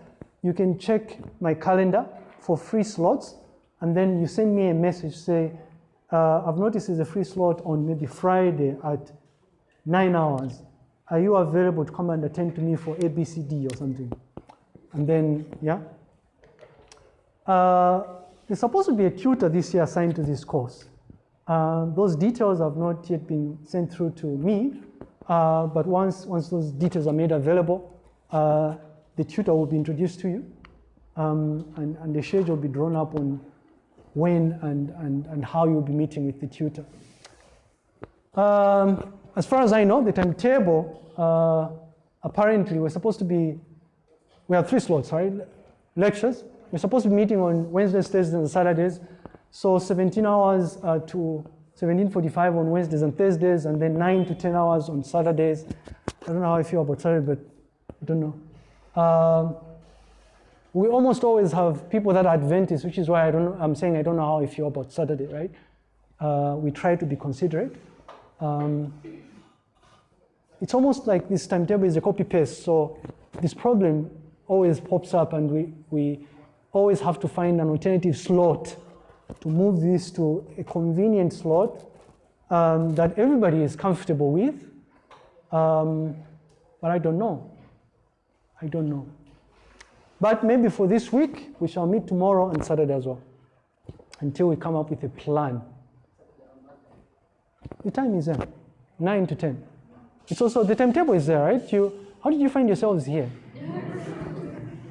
you can check my calendar for free slots, and then you send me a message, say, uh, I've noticed there's a free slot on maybe Friday at nine hours. Are you available to come and attend to me for ABCD or something? And then, yeah. Uh, there's supposed to be a tutor this year assigned to this course. Uh, those details have not yet been sent through to me, uh, but once, once those details are made available, uh, the tutor will be introduced to you, um, and, and the schedule will be drawn up on when and, and, and how you'll be meeting with the tutor. Um, as far as I know, the timetable, uh, apparently we're supposed to be, we have three slots, right? Lectures. We're supposed to be meeting on Wednesdays, Thursdays, and Saturdays. So 17 hours uh, to 17.45 on Wednesdays and Thursdays, and then 9 to 10 hours on Saturdays. I don't know how I feel about Saturday, but I don't know. Um, we almost always have people that are Adventists, which is why I don't, I'm saying I don't know how I feel about Saturday, right? Uh, we try to be considerate. Um, it's almost like this timetable is a copy paste, so this problem always pops up and we, we always have to find an alternative slot to move this to a convenient slot um, that everybody is comfortable with. Um, but I don't know. I don't know. But maybe for this week, we shall meet tomorrow and Saturday as well until we come up with a plan. The time is there, 9 to 10. It's also, the timetable is there, right? You, how did you find yourselves here?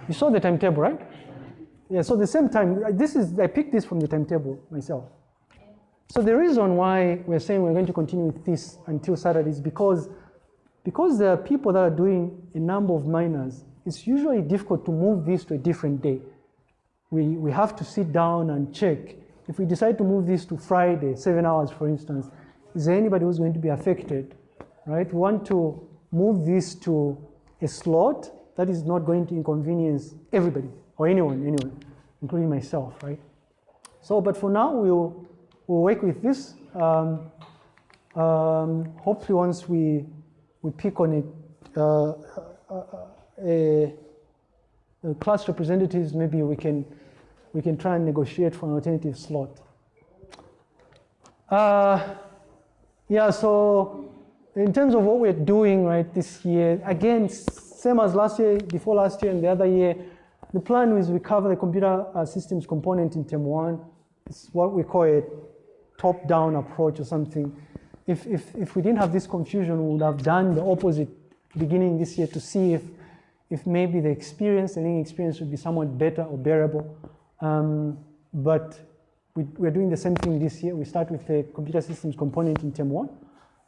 You saw the timetable, right? Yeah, so the same time, this is, I picked this from the timetable myself. So the reason why we're saying we're going to continue with this until Saturday is because because there are people that are doing a number of minors, it's usually difficult to move this to a different day. We, we have to sit down and check. If we decide to move this to Friday, seven hours for instance, is there anybody who's going to be affected? Right? We want to move this to a slot that is not going to inconvenience everybody or anyone, anyone, including myself, right? So, but for now, we'll, we'll work with this. Um, um, hopefully once we, we pick on it, uh, a, a class representatives, maybe we can, we can try and negotiate for an alternative slot. Uh, yeah, so in terms of what we're doing right this year, again, same as last year, before last year and the other year, the plan is we cover the computer uh, systems component in term one. It's what we call a top-down approach or something. If, if, if we didn't have this confusion, we would have done the opposite beginning this year to see if, if maybe the experience, the learning experience would be somewhat better or bearable. Um, but we, we're doing the same thing this year. We start with the computer systems component in term one,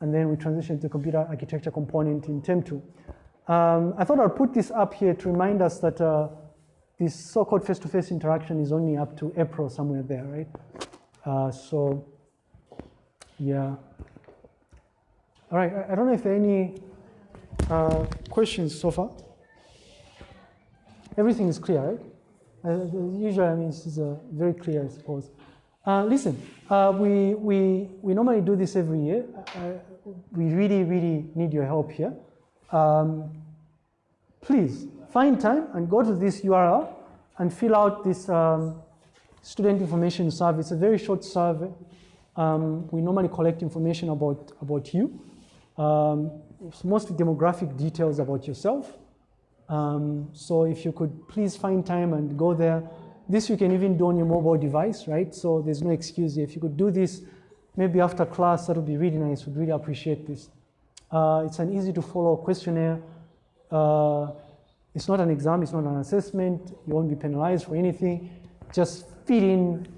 and then we transition to computer architecture component in term two. Um, I thought I'd put this up here to remind us that uh, this so-called face-to-face interaction is only up to April somewhere there, right? Uh, so, yeah. All right, I, I, don't know if there are any uh, questions so far. Everything is clear, right? Uh, usually, I mean, this is uh, very clear, I suppose. Uh, listen, uh, we, we, we normally do this every year. we really, really need your help here. Um, please find time and go to this URL and fill out this um, student information survey. It's a very short survey. Um, we normally collect information about, about you. Um, it's mostly demographic details about yourself. Um, so if you could please find time and go there. This you can even do on your mobile device, right? So there's no excuse here. If you could do this maybe after class, that would be really nice. We'd really appreciate this. Uh, it's an easy to follow questionnaire. Uh, it's not an exam, it's not an assessment. You won't be penalized for anything. Just fill in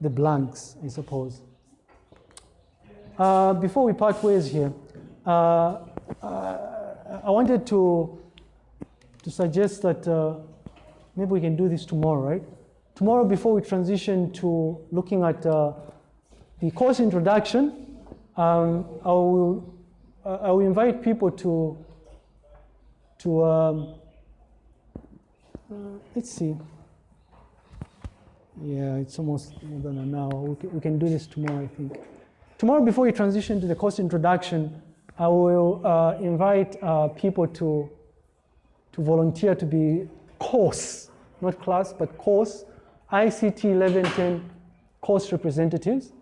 the blanks, I suppose. Uh, before we part ways here, uh, uh, I wanted to, to suggest that uh, maybe we can do this tomorrow, right? Tomorrow, before we transition to looking at uh, the course introduction, um, I, will, I will invite people to, to um, uh, let's see. Yeah, it's almost more than an hour. We can, we can do this tomorrow, I think. Tomorrow, before we transition to the course introduction, I will uh, invite uh, people to, to volunteer to be course, not class, but course, ICT 1110 course representatives.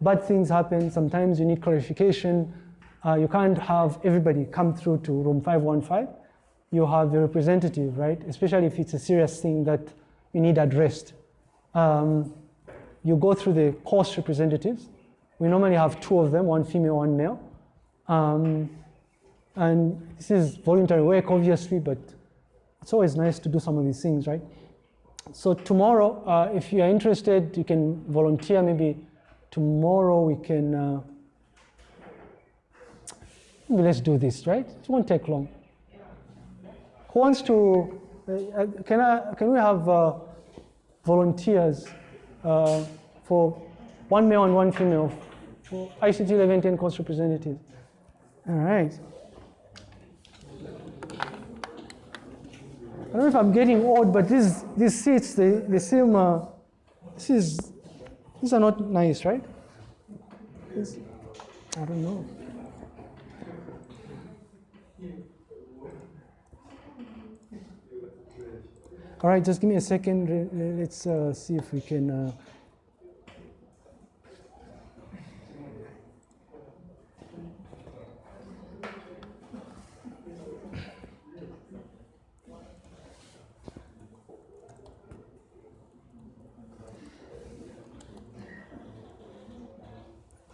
Bad things happen. Sometimes you need clarification. Uh, you can't have everybody come through to room 515 you have the representative, right? Especially if it's a serious thing that you need addressed. Um, you go through the course representatives. We normally have two of them, one female, one male. Um, and this is voluntary work, obviously, but it's always nice to do some of these things, right? So tomorrow, uh, if you are interested, you can volunteer. Maybe tomorrow we can, uh, maybe let's do this, right? It won't take long. Who wants to, uh, uh, can, I, can we have uh, volunteers uh, for one male and one female for ICT 1110 course representatives? All right. Don't know if I'm getting old, but these, these seats, they, they seem, uh, this is, these are not nice, right? I don't know. All right, just give me a second. Let's uh, see if we can. Uh,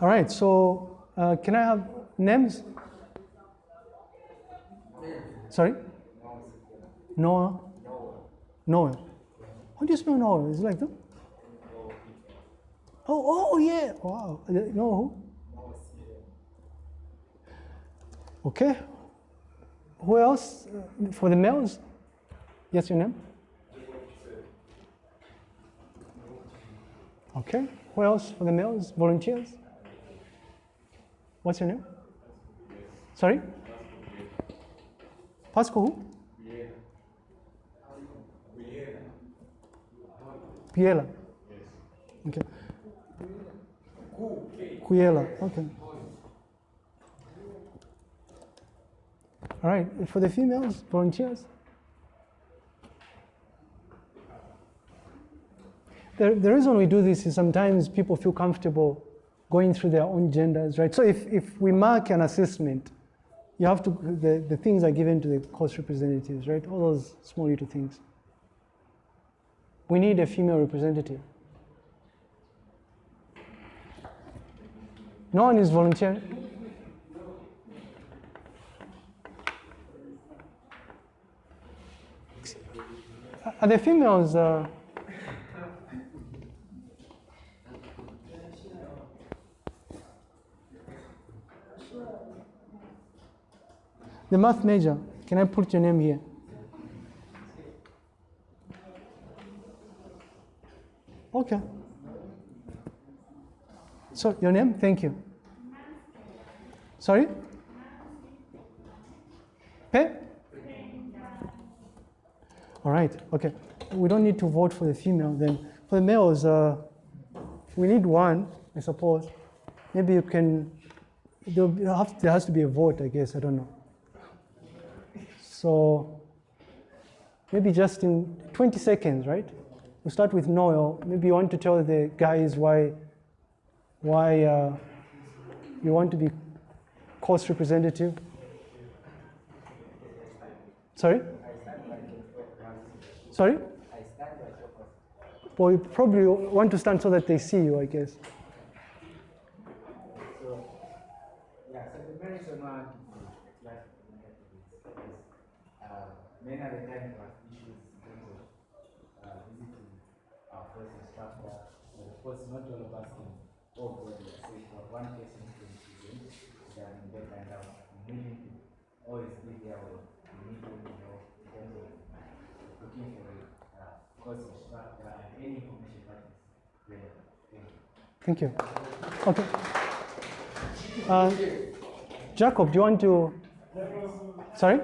All right, so uh, can I have names? Sorry? Noah. Noah. How do you spell Noah? Is it like that? Oh, oh yeah. Wow. Know who? Okay. who else uh, for the males? Yes, your name? Okay. Who else for the males? Volunteers? What's your name? Sorry? Pasco who? Piela. Okay. Cuyela. Okay. All right. For the females, volunteers. The, the reason we do this is sometimes people feel comfortable going through their own genders, right? So if, if we mark an assessment, you have to, the, the things are given to the course representatives, right? All those small little things. We need a female representative. No one is volunteering. Are the females? Uh, the math major, can I put your name here? Okay. So your name? Thank you. Sorry? Pe? All right, okay. We don't need to vote for the female then. For the males, uh, we need one, I suppose. Maybe you can, there has to be a vote, I guess, I don't know. So maybe just in 20 seconds, right? We'll start with Noel. Maybe you want to tell the guys why, why uh, you want to be course representative. Sorry? Sorry? Well, you probably want to stand so that they see you, I guess. So, yeah, so the very one like uh, many of the time we have issues in terms of uh, visiting our first instructor. But of course, not all of us can all go there. So if one person can present, then they find out willing to always be there when we need to know in terms of looking for a uh, course instructor and any information that is there. Thank you. Okay. Uh, Jacob, do you want to? Sorry?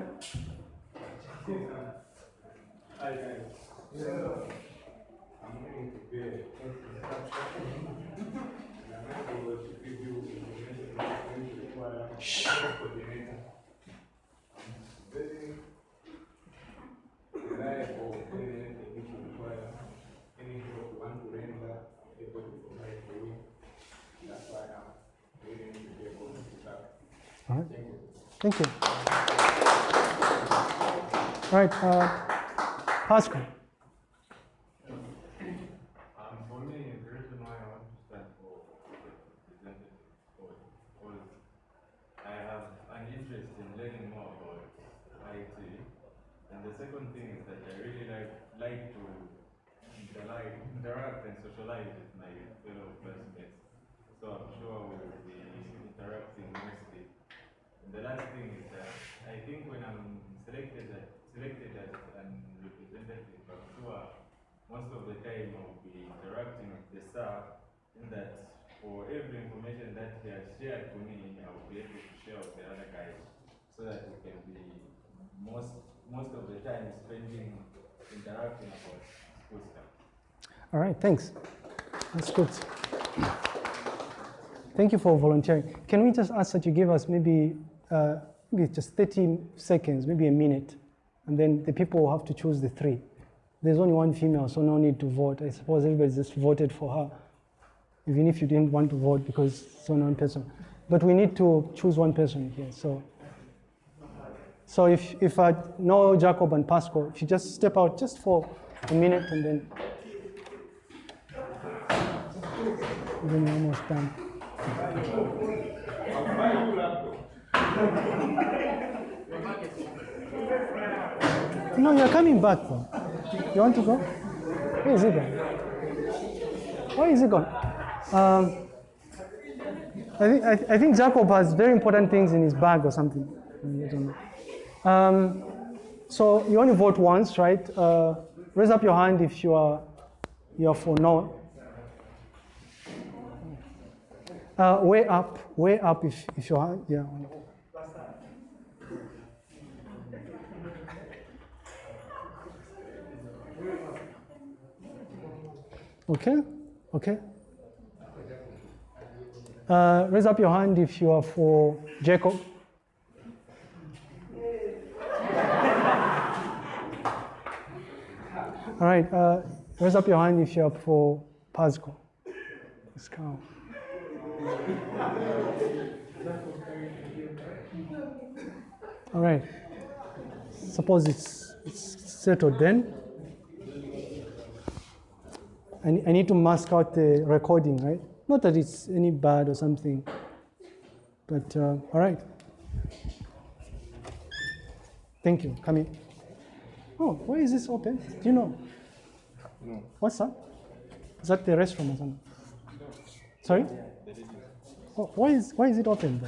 All right. Thank you. All right, uh, Pascal. Um, for me, the reason why I want to stand for representative board was I have an interest in learning more about IT, and the second thing is that I really like like to interact, interact and socialize with my fellow classmates. So I'm sure we'll be interacting mostly. And the last thing is that I think when I'm selected as, selected as an representative, I'm sure most of the time I'll be interacting with the staff in that for every information that he has shared to me, I will be able to share with the other guys so that we can be most most of the time spending interacting about school stuff. All right, thanks. That's good. Thank you for volunteering. Can we just ask that you give us maybe, uh, maybe just 30 seconds, maybe a minute, and then the people will have to choose the three. There's only one female, so no need to vote. I suppose everybody just voted for her, even if you didn't want to vote because it's only one person. But we need to choose one person here. So, so if if I know Jacob and Pascal, if you just step out just for a minute and then, and then we're almost done. No, you're coming back though. You want to go? Where is he gone? Why is he gone? Um, I think I, I think Jacob has very important things in his bag or something. Um, so you only vote once, right? Uh, raise up your hand if you are you are for no. Uh, way up, way up if if your hand, yeah. Okay, okay. Uh, raise up your hand if you are for Jacob. (laughs) All right, uh, raise up your hand if you're for Pasco. Let's go. All right. Suppose it's, it's settled then. I, I need to mask out the recording, right? Not that it's any bad or something, but uh, all right. Thank you. Come in. Oh, why is this open? Do you know? No. What's that? Is that the restroom or something? Sorry? Oh, why is why is it open?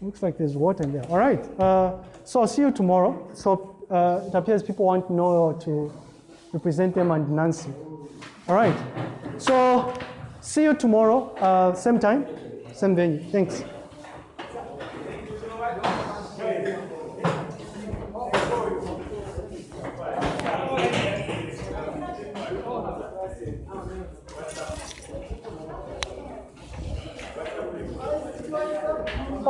Looks like there's water in there. All right. Uh, so I'll see you tomorrow. So uh, it appears people want Noel to represent them and Nancy. All right. So see you tomorrow, uh, same time, same venue. Thanks.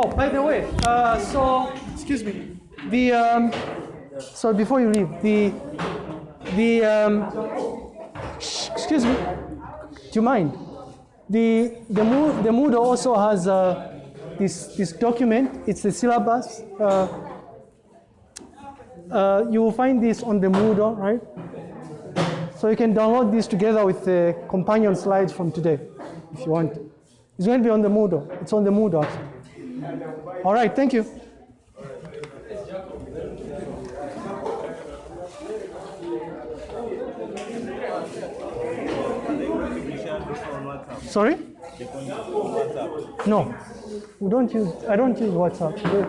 Oh, by the way, uh, so excuse me. The um, so before you leave, the the um, excuse me. Do you mind? The the the Moodle also has uh, this this document. It's the syllabus. Uh, uh, you will find this on the Moodle, right? So you can download this together with the companion slides from today, if you want. It's going to be on the Moodle. It's on the Moodle. Actually. All right, thank you. Sorry? No, we don't use. I don't use WhatsApp. The,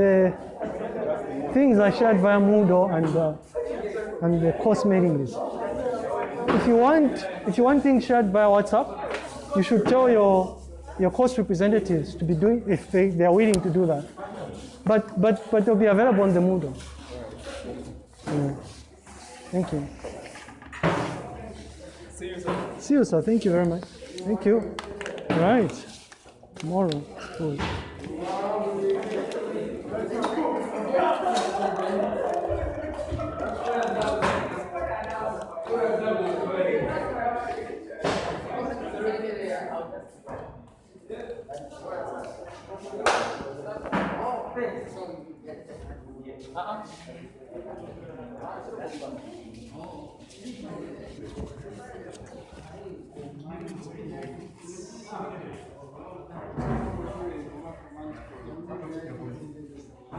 the things are shared via Moodle and uh, and the course mailing list. If you want, if you want things shared via WhatsApp, you should tell your your course representatives to be doing if they, they are willing to do that. But but but they'll be available on the Moodle. Yeah. Thank you. See you, sir. See you, sir. Thank you very much. Thank you. Right. Tomorrow. Cool. Uh-uh. Thank you.